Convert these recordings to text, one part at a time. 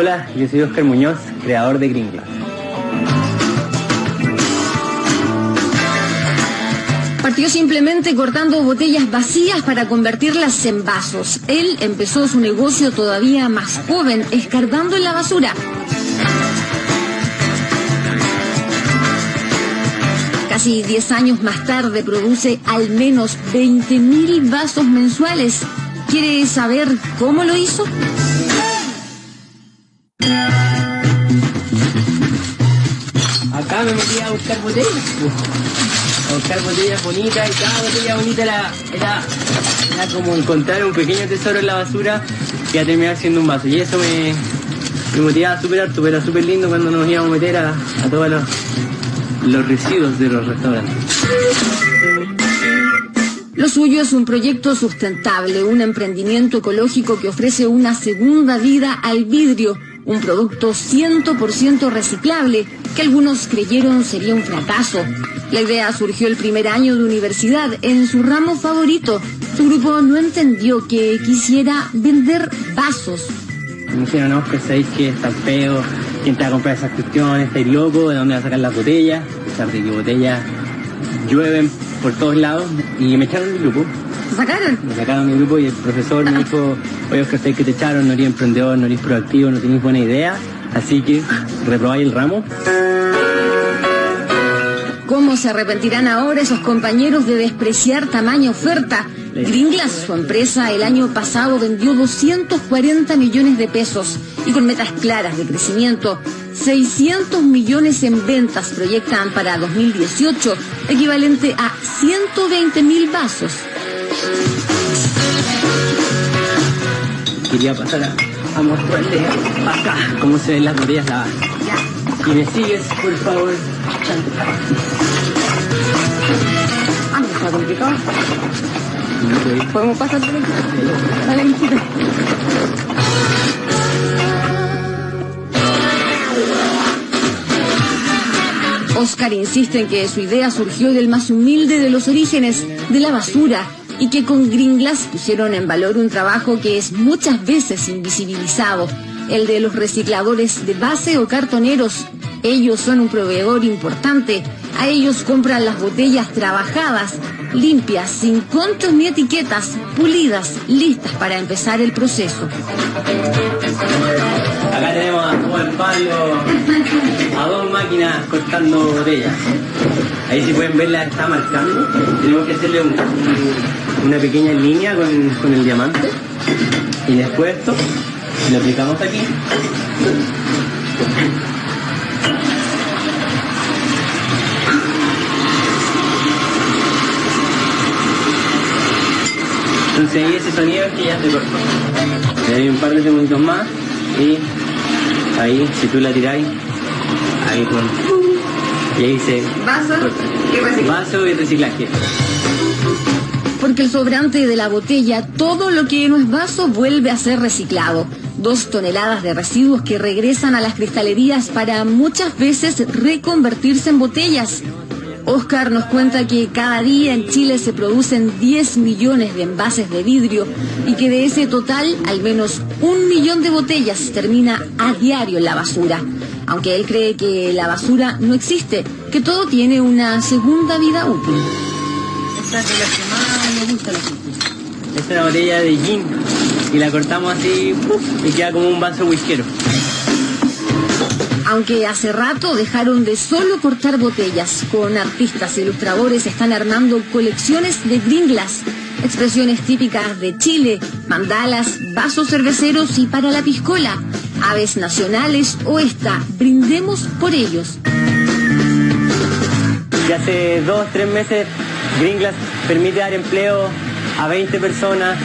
Hola, yo soy Oscar Muñoz, creador de Green Glass. Partió simplemente cortando botellas vacías para convertirlas en vasos. Él empezó su negocio todavía más joven, escarbando en la basura. Casi 10 años más tarde produce al menos 20.000 vasos mensuales. ¿Quiere saber cómo lo hizo? Buscar botellas. A buscar botellas bonitas y cada botella bonita era, era, era como encontrar un pequeño tesoro en la basura iba a terminar siendo un vaso. Y eso me, me motivaba a superar, pero era súper lindo cuando nos íbamos a meter a, a todos los, los residuos de los restaurantes. Lo suyo es un proyecto sustentable, un emprendimiento ecológico que ofrece una segunda vida al vidrio, un producto 100% reciclable que algunos creyeron sería un fracaso. La idea surgió el primer año de universidad en su ramo favorito. Su grupo no entendió que quisiera vender vasos. Me dijeron, no, pues sabéis que está feo, quién te va a comprar esas cuestiones, estáis loco, de dónde va a sacar las botellas, a pesar de que botellas llueven por todos lados, y me echaron del grupo. ¿Se sacaron? Me sacaron del grupo y el profesor me dijo, oye Oscar, sabéis que te echaron, no eres emprendedor, no eres proactivo, no tenéis buena idea, así que reprobáis el ramo. ¿Cómo se arrepentirán ahora esos compañeros de despreciar tamaña oferta? Gringlas, su empresa, el año pasado vendió 240 millones de pesos y con metas claras de crecimiento. 600 millones en ventas proyectan para 2018, equivalente a 120 mil vasos. Quería pasar a, a mostrarle acá cómo se ven las botellas lavadas. Y me sigues, por favor. Ah, no está complicado. Podemos pasar por aquí. Dale, mijita. Oscar insiste en que su idea surgió del más humilde de los orígenes, de la basura, y que con Gringlas pusieron en valor un trabajo que es muchas veces invisibilizado, el de los recicladores de base o cartoneros. Ellos son un proveedor importante. A ellos compran las botellas trabajadas, limpias, sin contos ni etiquetas, pulidas, listas para empezar el proceso. Acá tenemos a Juan Pablo, a dos máquinas cortando botellas. Ahí si pueden ver la está marcando. Tenemos que hacerle un- un- una pequeña línea con, con el diamante. Y después esto lo aplicamos aquí. Entonces ese sonido es que ya se cortó. Le doy un par de segundos más y ahí, si tú la tiráis, ahí con... Y ahí se Vaso corta. Vaso y reciclaje. Porque el sobrante de la botella, todo lo que no es vaso, vuelve a ser reciclado. Dos toneladas de residuos que regresan a las cristalerías para muchas veces reconvertirse en botellas. Oscar nos cuenta que cada día en Chile se producen 10 millones de envases de vidrio y que de ese total al menos un millón de botellas termina a diario en la basura. Aunque él cree que la basura no existe, que todo tiene una segunda vida útil. Esta es de las que más me gusta la Esta es una botella de gin y la cortamos así ¡puf! y queda como un vaso whiskero. Aunque hace rato dejaron de solo cortar botellas, con artistas e ilustradores están armando colecciones de gringlas, expresiones típicas de Chile, mandalas, vasos cerveceros y para la piscola, aves nacionales o esta, brindemos por ellos. Y hace dos, tres meses Gringlas permite dar empleo a 20 personas,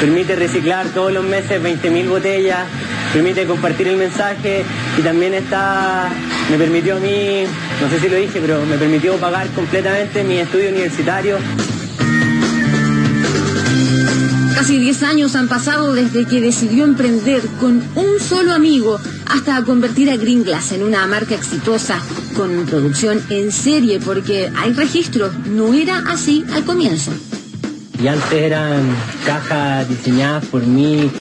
permite reciclar todos los meses 20.000 botellas, permite compartir el mensaje y también está, me permitió a mí, no sé si lo dije, pero me permitió pagar completamente mi estudio universitario. Casi 10 años han pasado desde que decidió emprender con un solo amigo hasta convertir a Gringlas en una marca exitosa con producción en serie porque hay registros, no era así al comienzo. Y antes eran cajas diseñadas por mí,